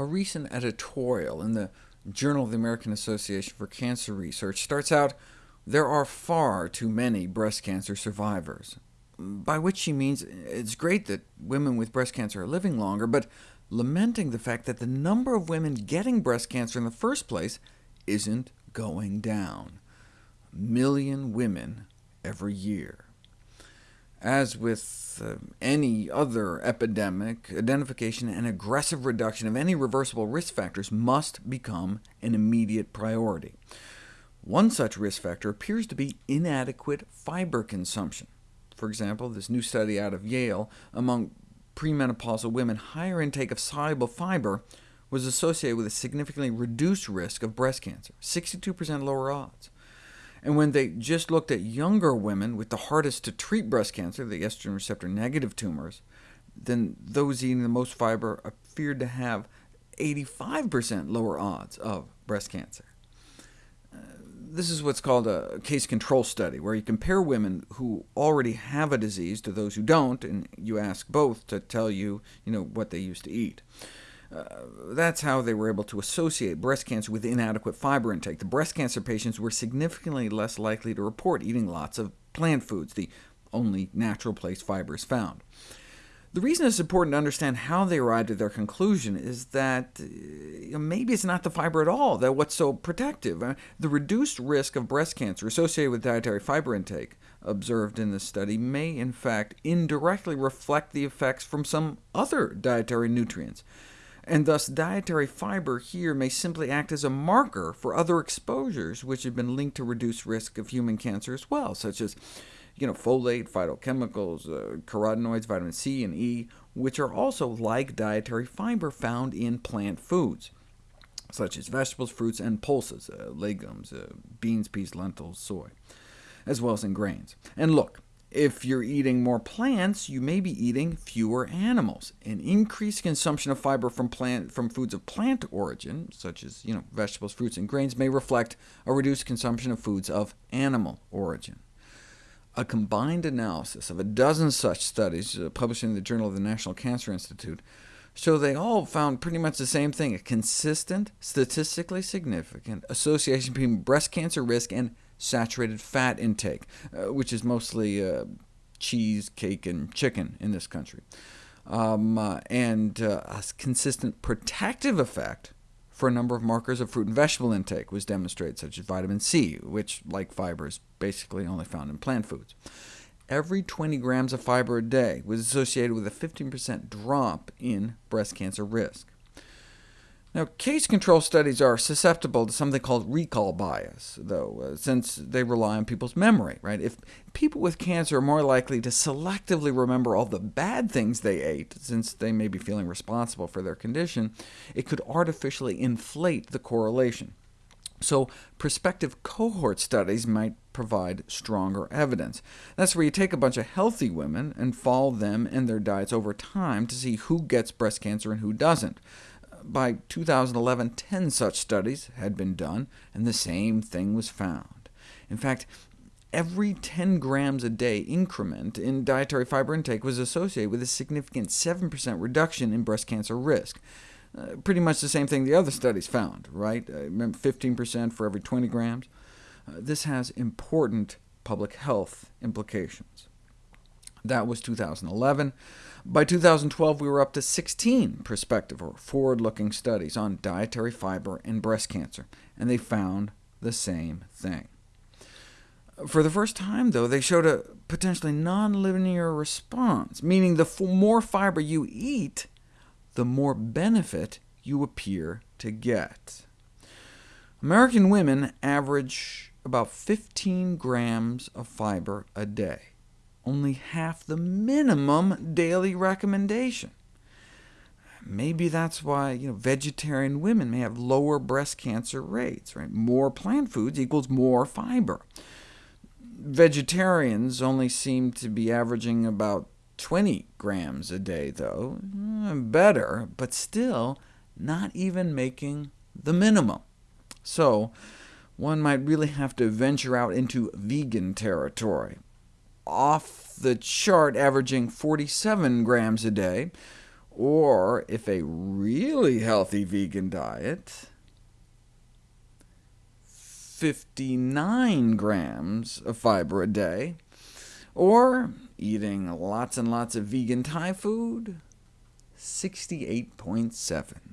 A recent editorial in the Journal of the American Association for Cancer Research starts out, there are far too many breast cancer survivors, by which she means it's great that women with breast cancer are living longer, but lamenting the fact that the number of women getting breast cancer in the first place isn't going down. A million women every year. As with uh, any other epidemic, identification and aggressive reduction of any reversible risk factors must become an immediate priority. One such risk factor appears to be inadequate fiber consumption. For example, this new study out of Yale among premenopausal women, higher intake of soluble fiber was associated with a significantly reduced risk of breast cancer, 62% lower odds. And when they just looked at younger women with the hardest to treat breast cancer, the estrogen receptor negative tumors, then those eating the most fiber appeared to have 85% lower odds of breast cancer. Uh, this is what's called a case control study, where you compare women who already have a disease to those who don't, and you ask both to tell you, you know, what they used to eat. Uh, that's how they were able to associate breast cancer with inadequate fiber intake. The breast cancer patients were significantly less likely to report eating lots of plant foods, the only natural place fiber is found. The reason it's important to understand how they arrived at their conclusion is that uh, maybe it's not the fiber at all that what's so protective. Uh, the reduced risk of breast cancer associated with dietary fiber intake observed in this study may in fact indirectly reflect the effects from some other dietary nutrients and thus dietary fiber here may simply act as a marker for other exposures which have been linked to reduced risk of human cancer as well, such as you know, folate, phytochemicals, uh, carotenoids, vitamin C and E, which are also like dietary fiber found in plant foods, such as vegetables, fruits, and pulses, uh, legumes, uh, beans, peas, lentils, soy, as well as in grains. And look, if you're eating more plants, you may be eating fewer animals. An increased consumption of fiber from, plant, from foods of plant origin, such as you know, vegetables, fruits, and grains, may reflect a reduced consumption of foods of animal origin. A combined analysis of a dozen such studies, uh, published in the Journal of the National Cancer Institute, show they all found pretty much the same thing, a consistent, statistically significant association between breast cancer risk and saturated fat intake, uh, which is mostly uh, cheese, cake, and chicken in this country, um, uh, and uh, a consistent protective effect for a number of markers of fruit and vegetable intake was demonstrated, such as vitamin C, which, like fiber, is basically only found in plant foods. Every 20 grams of fiber a day was associated with a 15% drop in breast cancer risk. Now, case control studies are susceptible to something called recall bias, though, uh, since they rely on people's memory. Right? If people with cancer are more likely to selectively remember all the bad things they ate, since they may be feeling responsible for their condition, it could artificially inflate the correlation. So prospective cohort studies might provide stronger evidence. That's where you take a bunch of healthy women and follow them and their diets over time to see who gets breast cancer and who doesn't by 2011, 10 such studies had been done, and the same thing was found. In fact, every 10 grams a day increment in dietary fiber intake was associated with a significant 7% reduction in breast cancer risk. Uh, pretty much the same thing the other studies found, right? Uh, 15% for every 20 grams. Uh, this has important public health implications. That was 2011. By 2012, we were up to 16 prospective or forward-looking studies on dietary fiber and breast cancer, and they found the same thing. For the first time, though, they showed a potentially nonlinear response, meaning the more fiber you eat, the more benefit you appear to get. American women average about 15 grams of fiber a day only half the minimum daily recommendation. Maybe that's why you know, vegetarian women may have lower breast cancer rates. Right? More plant foods equals more fiber. Vegetarians only seem to be averaging about 20 grams a day, though. Eh, better, but still not even making the minimum. So one might really have to venture out into vegan territory off the chart averaging 47 grams a day, Or if a really healthy vegan diet, 59 grams of fiber a day, or eating lots and lots of vegan Thai food, 68.7.